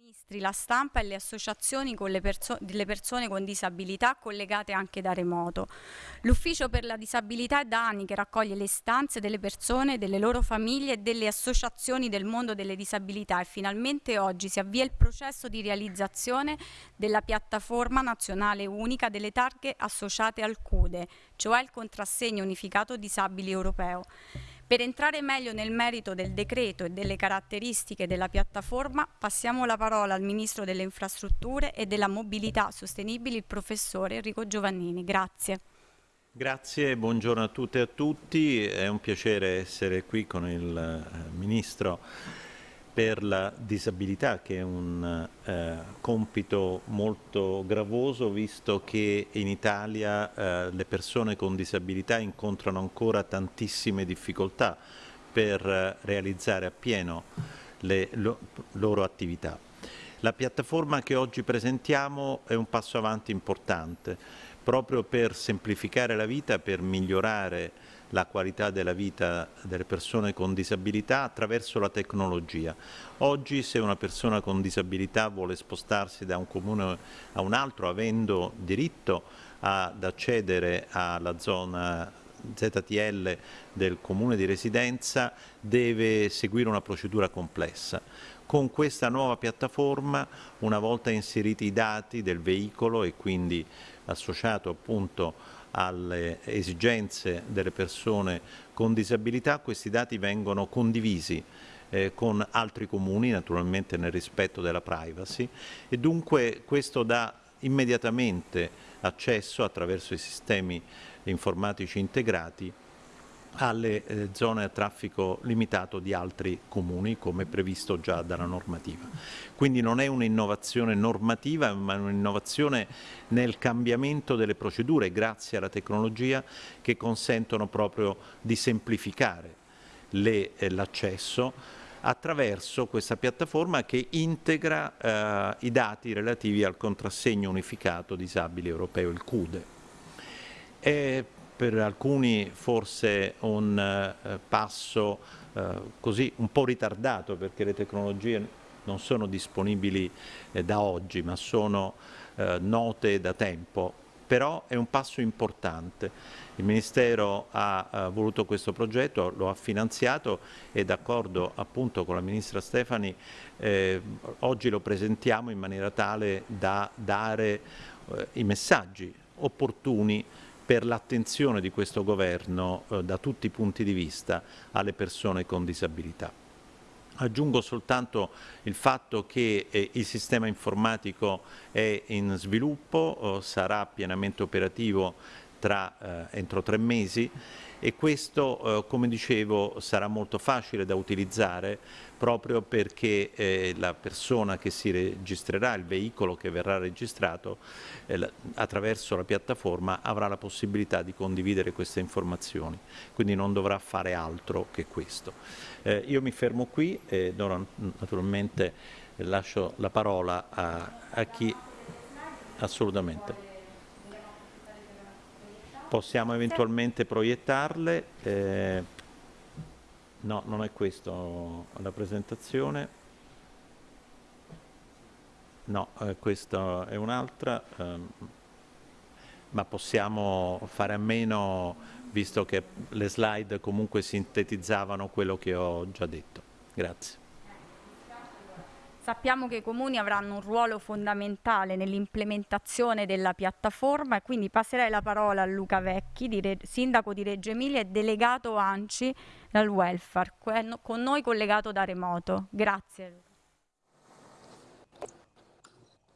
ministri, la stampa e le associazioni con le perso delle persone con disabilità collegate anche da remoto. L'Ufficio per la disabilità è da anni che raccoglie le istanze delle persone, delle loro famiglie e delle associazioni del mondo delle disabilità e finalmente oggi si avvia il processo di realizzazione della piattaforma nazionale unica delle targhe associate al CUDE, cioè il contrassegno unificato disabili europeo. Per entrare meglio nel merito del decreto e delle caratteristiche della piattaforma, passiamo la parola al Ministro delle Infrastrutture e della Mobilità Sostenibili, il Professore Enrico Giovannini. Grazie. Grazie, buongiorno a tutte e a tutti. È un piacere essere qui con il eh, Ministro per la disabilità che è un eh, compito molto gravoso visto che in Italia eh, le persone con disabilità incontrano ancora tantissime difficoltà per eh, realizzare appieno le lo, loro attività. La piattaforma che oggi presentiamo è un passo avanti importante proprio per semplificare la vita, per migliorare la qualità della vita delle persone con disabilità attraverso la tecnologia. Oggi se una persona con disabilità vuole spostarsi da un comune a un altro avendo diritto ad accedere alla zona ZTL del comune di residenza deve seguire una procedura complessa. Con questa nuova piattaforma, una volta inseriti i dati del veicolo e quindi associato appunto alle esigenze delle persone con disabilità, questi dati vengono condivisi eh, con altri comuni, naturalmente nel rispetto della privacy, e dunque questo dà immediatamente accesso attraverso i sistemi informatici integrati alle eh, zone a traffico limitato di altri comuni come previsto già dalla normativa. Quindi non è un'innovazione normativa ma un'innovazione nel cambiamento delle procedure grazie alla tecnologia che consentono proprio di semplificare eh, l'accesso attraverso questa piattaforma che integra eh, i dati relativi al contrassegno unificato disabile europeo, il CUDE. Per alcuni forse un eh, passo eh, così un po' ritardato perché le tecnologie non sono disponibili eh, da oggi ma sono eh, note da tempo, però è un passo importante. Il Ministero ha, ha voluto questo progetto, lo ha finanziato e d'accordo appunto con la Ministra Stefani eh, oggi lo presentiamo in maniera tale da dare eh, i messaggi opportuni per l'attenzione di questo governo eh, da tutti i punti di vista alle persone con disabilità. Aggiungo soltanto il fatto che eh, il sistema informatico è in sviluppo, eh, sarà pienamente operativo tra, eh, entro tre mesi e questo, eh, come dicevo, sarà molto facile da utilizzare proprio perché eh, la persona che si registrerà, il veicolo che verrà registrato eh, attraverso la piattaforma avrà la possibilità di condividere queste informazioni, quindi non dovrà fare altro che questo. Eh, io mi fermo qui e naturalmente lascio la parola a, a chi assolutamente. Possiamo eventualmente proiettarle. No, non è questo la presentazione. No, eh, questa è un'altra, ehm, ma possiamo fare a meno visto che le slide comunque sintetizzavano quello che ho già detto. Grazie. Sappiamo che i comuni avranno un ruolo fondamentale nell'implementazione della piattaforma e quindi passerei la parola a Luca Vecchi, sindaco di Reggio Emilia e delegato ANCI dal welfare, con noi collegato da remoto. Grazie.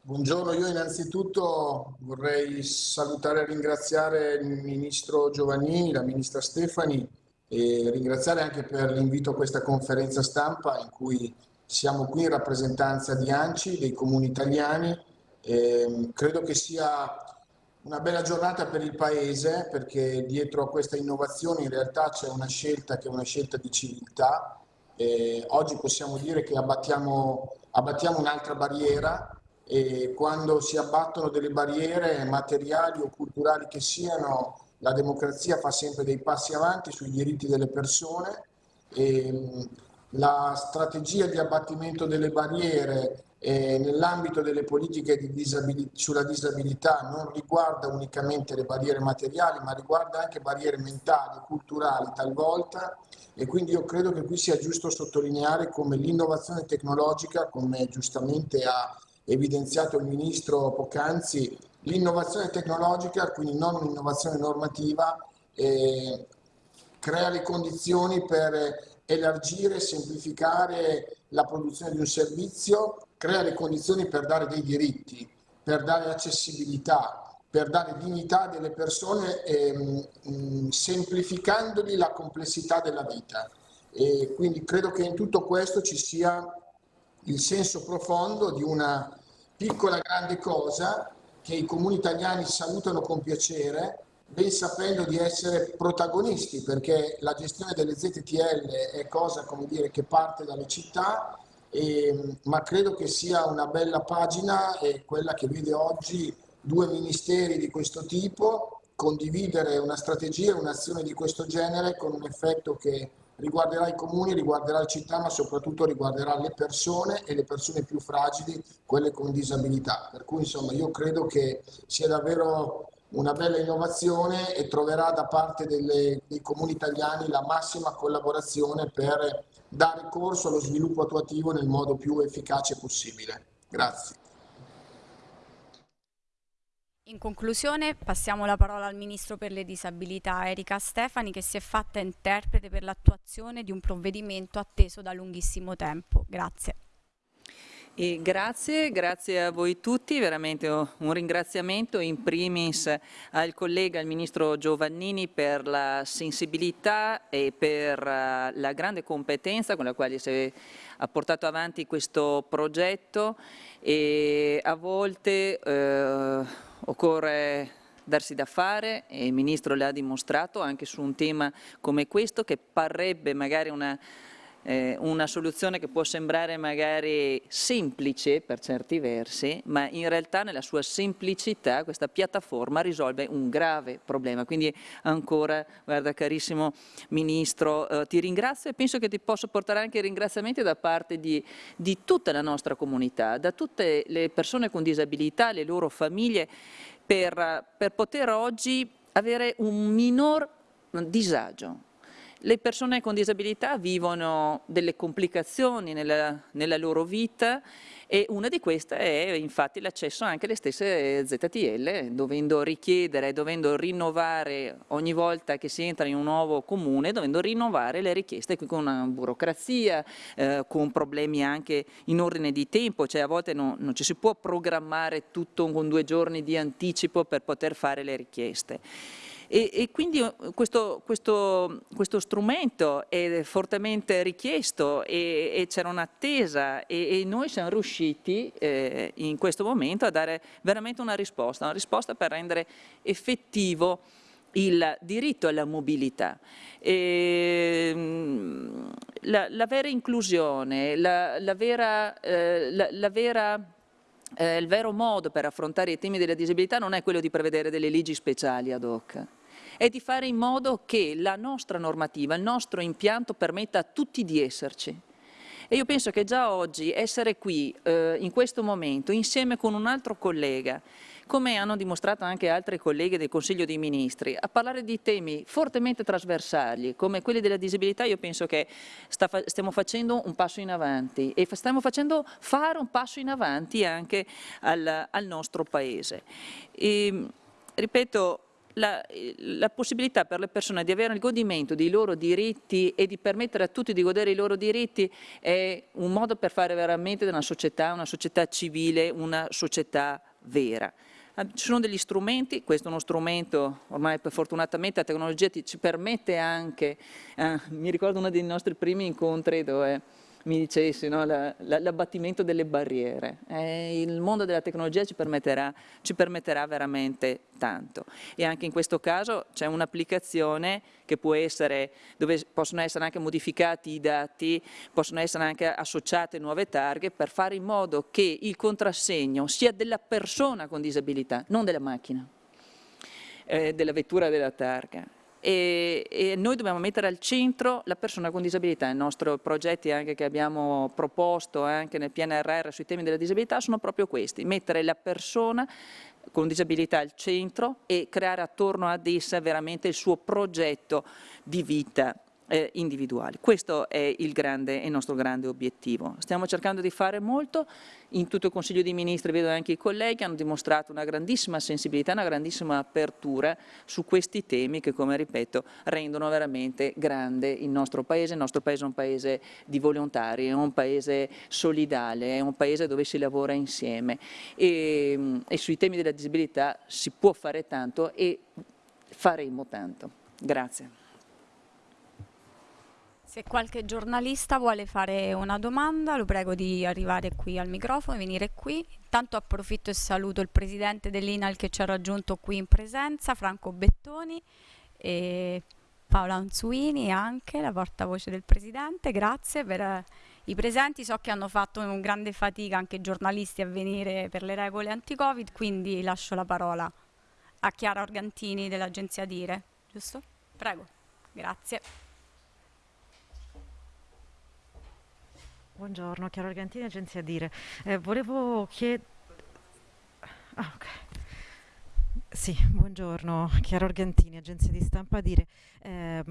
Buongiorno, io innanzitutto vorrei salutare e ringraziare il Ministro Giovannini, la Ministra Stefani e ringraziare anche per l'invito a questa conferenza stampa in cui siamo qui in rappresentanza di ANCI, dei comuni italiani. E credo che sia una bella giornata per il Paese perché dietro a questa innovazione in realtà c'è una scelta che è una scelta di civiltà. E oggi possiamo dire che abbattiamo, abbattiamo un'altra barriera e quando si abbattono delle barriere materiali o culturali che siano, la democrazia fa sempre dei passi avanti sui diritti delle persone e la strategia di abbattimento delle barriere eh, nell'ambito delle politiche di disabilità, sulla disabilità non riguarda unicamente le barriere materiali, ma riguarda anche barriere mentali, culturali talvolta. E quindi io credo che qui sia giusto sottolineare come l'innovazione tecnologica, come giustamente ha evidenziato il Ministro poc'anzi, l'innovazione tecnologica, quindi non un'innovazione normativa, eh, crea le condizioni per elargire, semplificare la produzione di un servizio, crea le condizioni per dare dei diritti, per dare accessibilità, per dare dignità delle persone, ehm, mh, semplificandogli la complessità della vita. E quindi credo che in tutto questo ci sia il senso profondo di una piccola grande cosa che i comuni italiani salutano con piacere, ben sapendo di essere protagonisti, perché la gestione delle ZTL è cosa dire, che parte dalle città, e, ma credo che sia una bella pagina quella che vede oggi due ministeri di questo tipo condividere una strategia e un'azione di questo genere con un effetto che riguarderà i comuni, riguarderà le città, ma soprattutto riguarderà le persone e le persone più fragili, quelle con disabilità. Per cui insomma io credo che sia davvero una bella innovazione e troverà da parte delle, dei comuni italiani la massima collaborazione per dare corso allo sviluppo attuativo nel modo più efficace possibile. Grazie. In conclusione passiamo la parola al Ministro per le Disabilità Erika Stefani che si è fatta interprete per l'attuazione di un provvedimento atteso da lunghissimo tempo. Grazie. E grazie, grazie a voi tutti, veramente un ringraziamento in primis al collega, il Ministro Giovannini per la sensibilità e per eh, la grande competenza con la quale si ha portato avanti questo progetto. E a volte eh, occorre darsi da fare e il Ministro l'ha dimostrato anche su un tema come questo che parrebbe magari una eh, una soluzione che può sembrare magari semplice per certi versi, ma in realtà nella sua semplicità questa piattaforma risolve un grave problema. Quindi ancora, guarda carissimo Ministro, eh, ti ringrazio e penso che ti posso portare anche ringraziamenti da parte di, di tutta la nostra comunità, da tutte le persone con disabilità, le loro famiglie, per, per poter oggi avere un minor disagio, le persone con disabilità vivono delle complicazioni nella, nella loro vita e una di queste è infatti l'accesso anche alle stesse ZTL, dovendo richiedere, dovendo rinnovare ogni volta che si entra in un nuovo comune, dovendo rinnovare le richieste con una burocrazia, eh, con problemi anche in ordine di tempo, cioè a volte non, non ci si può programmare tutto con due giorni di anticipo per poter fare le richieste. E, e quindi eh, questo, questo, questo, strumento è fortemente richiesto e, e c'era un'attesa e, e, noi siamo riusciti eh, in questo momento a dare veramente una risposta, una risposta per rendere effettivo il diritto alla mobilità. E, mm, la, la, vera inclusione, la, la vera, eh, la, vera eh, il vero modo per affrontare i temi della disabilità non è quello di prevedere delle leggi speciali ad hoc, è di fare in modo che la nostra normativa, il nostro impianto permetta a tutti di esserci. E io penso che già oggi essere qui, eh, in questo momento, insieme con un altro collega, come hanno dimostrato anche altri colleghi del Consiglio dei Ministri, a parlare di temi fortemente trasversali come quelli della disabilità, io penso che sta, stiamo facendo un passo in avanti e stiamo facendo fare un passo in avanti anche al, al nostro Paese. E, ripeto, la, la, possibilità per le persone di avere il godimento dei loro diritti e di permettere a tutti di godere i loro diritti è un modo per fare veramente una società, una società civile, una società vera. Ci sono degli strumenti, questo è uno strumento, ormai fortunatamente la tecnologia ci permette anche, eh, mi ricordo uno dei nostri primi incontri dove mi dicessi, no? l'abbattimento la, delle barriere. Eh, il mondo della tecnologia ci permetterà, ci permetterà, veramente tanto. E anche in questo caso c'è un'applicazione che può essere, dove possono essere anche modificati i dati, possono essere anche associate nuove targhe per fare in modo che il contrassegno sia della persona con disabilità, non della macchina, eh, della vettura della targa e, e, noi dobbiamo mettere al centro la persona con disabilità. I nostri progetti anche che abbiamo proposto anche nel PNRR sui temi della disabilità sono proprio questi, mettere la persona con disabilità al centro e creare attorno ad essa veramente il suo progetto di vita eh, individuali. Questo è il, grande, il, nostro grande obiettivo. Stiamo cercando di fare molto, in tutto il Consiglio dei Ministri vedo anche i colleghi hanno dimostrato una grandissima sensibilità, una grandissima apertura su questi temi che come ripeto rendono veramente grande il nostro Paese, il nostro Paese è un Paese di volontari, è un Paese solidale, è un Paese dove si lavora insieme e, e sui temi della disabilità si può fare tanto e faremo tanto. Grazie. Se qualche giornalista vuole fare una domanda, lo prego di arrivare qui al microfono, venire qui. Intanto approfitto e saluto il presidente dell'INAL che ci ha raggiunto qui in presenza, Franco Bettoni, e Paola Anzuini anche, la portavoce del presidente. Grazie per eh, i presenti. So che hanno fatto un grande fatica anche i giornalisti a venire per le regole anti-Covid, quindi lascio la parola a Chiara Organtini dell'agenzia Dire, giusto? Prego, grazie. Buongiorno, Chiaro Argentini, agenzia Dire. Eh, volevo chiedere... Ah, ok. Sì, buongiorno, Chiaro Argentini, agenzia di stampa Dire. Eh,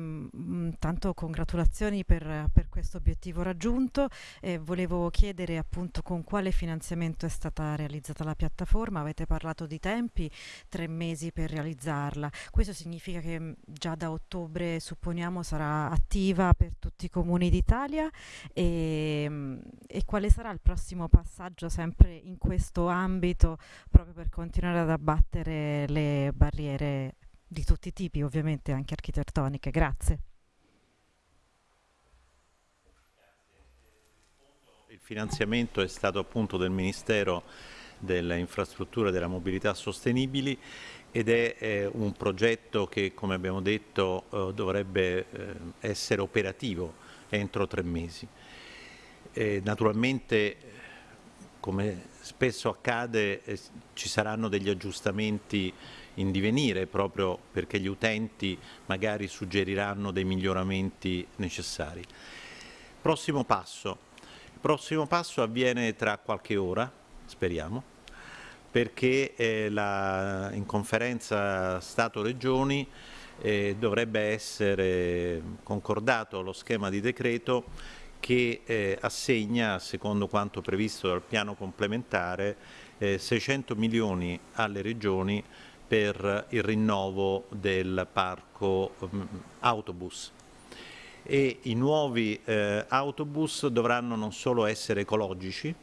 tanto congratulazioni per, per questo obiettivo raggiunto. Eh, volevo chiedere appunto con quale finanziamento è stata realizzata la piattaforma. Avete parlato di tempi, tre mesi per realizzarla. Questo significa che già da ottobre supponiamo sarà attiva per tutti i comuni d'Italia e, e quale sarà il prossimo passaggio sempre in questo ambito proprio per continuare ad abbattere le barriere di tutti i tipi, ovviamente anche architettoniche. Grazie. Il finanziamento è stato appunto del Ministero delle infrastrutture e della mobilità sostenibili ed è eh, un progetto che, come abbiamo detto, eh, dovrebbe eh, essere operativo entro tre mesi. naturalmente, come spesso accade, eh, ci saranno degli aggiustamenti in divenire proprio perché gli utenti magari suggeriranno dei miglioramenti necessari. Prossimo passo. Il prossimo passo avviene tra qualche ora, speriamo, perché eh, la, in conferenza Stato-Regioni eh, dovrebbe essere concordato lo schema di decreto che eh, assegna, secondo quanto previsto dal piano complementare, 600 milioni alle regioni per il rinnovo del parco um, autobus e i nuovi eh, autobus dovranno non solo essere ecologici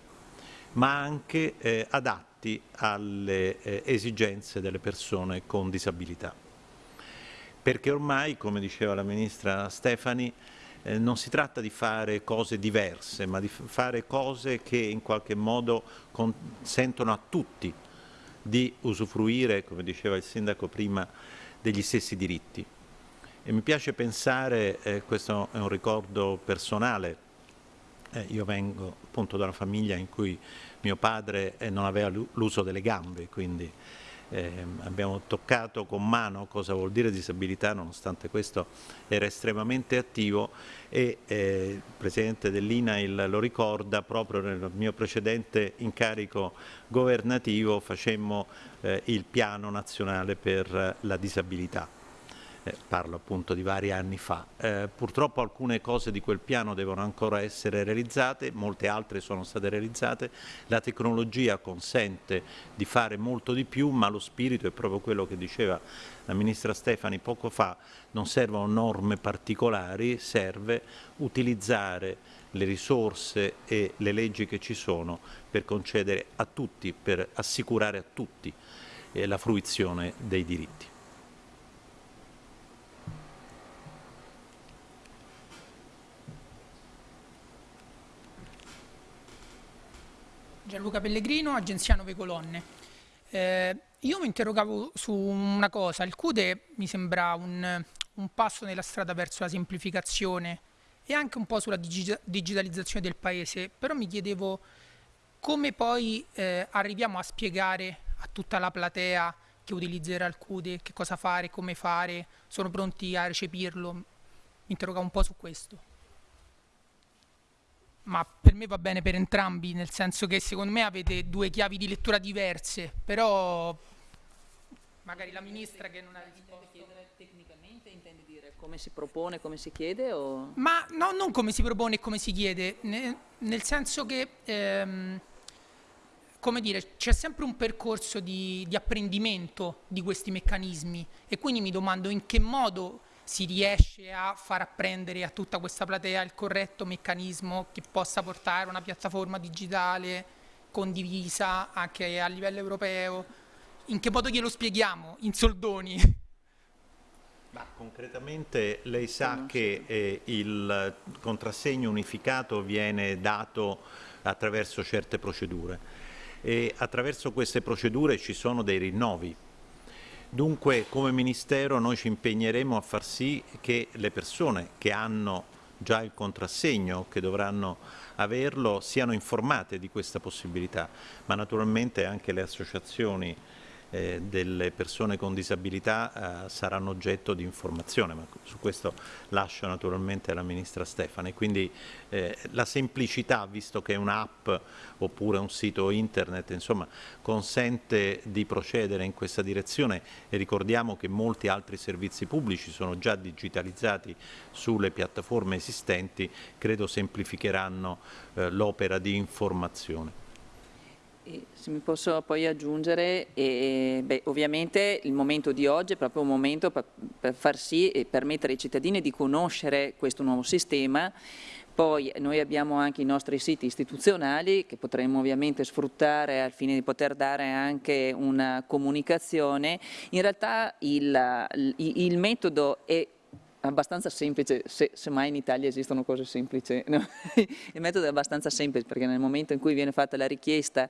ma anche eh, adatti alle eh, esigenze delle persone con disabilità. Perché ormai, come diceva la Ministra Stefani, eh, non si tratta di fare cose diverse, ma di fare cose che in qualche modo consentono a tutti di usufruire, come diceva il Sindaco prima, degli stessi diritti. E mi piace pensare, eh, questo è un ricordo personale, eh, io vengo appunto da una famiglia in cui mio padre eh, non aveva l'uso delle gambe, quindi eh, abbiamo toccato con mano cosa vuol dire disabilità, nonostante questo era estremamente attivo e eh, il Presidente dell'INAIL lo ricorda, proprio nel mio precedente incarico governativo facemmo eh, il piano nazionale per la disabilità eh, parlo appunto di vari anni fa. Eh, purtroppo alcune cose di quel piano devono ancora essere realizzate, molte altre sono state realizzate, la tecnologia consente di fare molto di più, ma lo spirito è proprio quello che diceva la Ministra Stefani poco fa, non servono norme particolari, serve utilizzare le risorse e le leggi che ci sono per concedere a tutti, per assicurare a tutti eh, la fruizione dei diritti. Gianluca Pellegrino, agenzia Nove Colonne. Eh, io mi interrogavo su una cosa, il CUDE mi sembra un, un, passo nella strada verso la semplificazione e anche un po' sulla digitalizzazione del paese, però mi chiedevo come poi eh, arriviamo a spiegare a tutta la platea che utilizzerà il CUDE, che cosa fare, come fare, sono pronti a recepirlo? Mi interrogavo un po' su questo. Ma per me va bene per entrambi, nel senso che secondo me avete due chiavi di lettura diverse, però magari la ministra che non ha risposto. Tecnicamente intendi dire come si propone, come si chiede? O... Ma no, non come si propone e come si chiede, ne, nel senso che, ehm, come dire, c'è sempre un percorso di, di apprendimento di questi meccanismi e quindi mi domando in che modo si riesce a far apprendere a tutta questa platea il corretto meccanismo che possa portare una piattaforma digitale condivisa anche a livello europeo. In che modo glielo spieghiamo? In soldoni? Ma concretamente lei sa che eh, il contrassegno unificato viene dato attraverso certe procedure e attraverso queste procedure ci sono dei rinnovi. Dunque come Ministero noi ci impegneremo a far sì che le persone che hanno già il contrassegno, che dovranno averlo, siano informate di questa possibilità, ma naturalmente anche le associazioni eh, delle persone con disabilità eh, saranno oggetto di informazione, ma su questo lascio naturalmente alla Ministra Stefani. Quindi eh, la semplicità, visto che è un'app oppure un sito internet, insomma, consente di procedere in questa direzione e ricordiamo che molti altri servizi pubblici sono già digitalizzati sulle piattaforme esistenti, credo semplificheranno eh, l'opera di informazione. Se mi posso poi aggiungere, eh, beh, ovviamente il momento di oggi è proprio un momento per, per far sì e permettere ai cittadini di conoscere questo nuovo sistema, poi noi abbiamo anche i nostri siti istituzionali che potremmo ovviamente sfruttare al fine di poter dare anche una comunicazione. In realtà il, il, il metodo è abbastanza semplice, se, mai in Italia esistono cose semplici, no? il metodo è abbastanza semplice perché nel momento in cui viene fatta la richiesta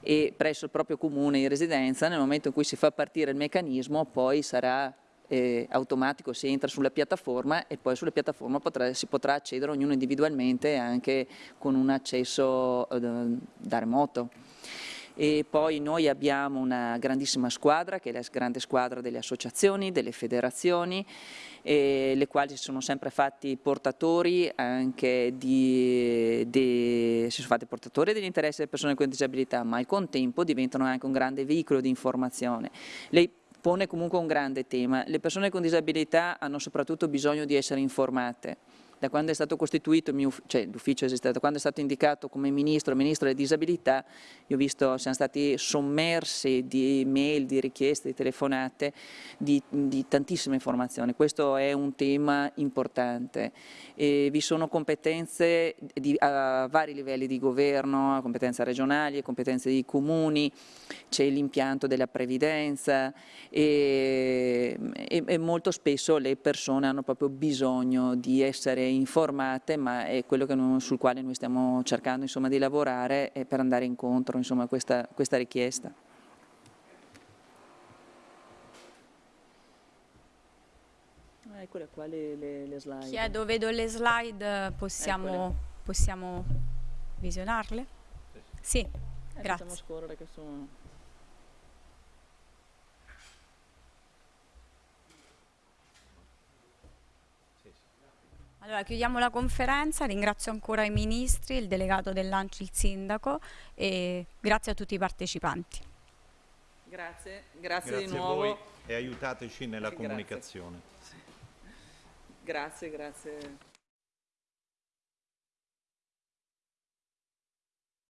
e presso il proprio comune in residenza, nel momento in cui si fa partire il meccanismo poi sarà eh, automatico, si entra sulla piattaforma e poi sulla piattaforma potrà, si potrà accedere ognuno individualmente anche con un accesso eh, da remoto e poi noi abbiamo una grandissima squadra che è la grande squadra delle associazioni, delle federazioni le quali si sono sempre fatti portatori anche di, di, si sono fatti portatori degli delle persone con disabilità ma al contempo diventano anche un grande veicolo di informazione. Lei pone comunque un grande tema, le persone con disabilità hanno soprattutto bisogno di essere informate da quando è stato costituito, cioè l'ufficio esiste, da quando è stato indicato come ministro, ministro delle disabilità, io ho visto, siamo stati sommersi di mail, di richieste, di telefonate, di, di tantissime informazioni. Questo è un tema importante. E vi sono competenze di, a vari livelli di governo, competenze regionali, competenze di comuni, c'è l'impianto della previdenza e, e, e molto spesso le persone hanno proprio bisogno di essere informate, ma è quello noi, sul quale noi stiamo cercando insomma, di lavorare per andare incontro insomma, a questa, questa richiesta. Ah, eccole qua le, le, le, slide. Chiedo, vedo le slide, possiamo, possiamo visionarle? Sì, eh, grazie. Facciamo scorrere che sono... Allora, chiudiamo la conferenza, ringrazio ancora i ministri, il delegato dell'Anci, il sindaco e grazie a tutti i partecipanti. Grazie, grazie, grazie di nuovo. a voi e aiutateci nella comunicazione. Grazie, grazie.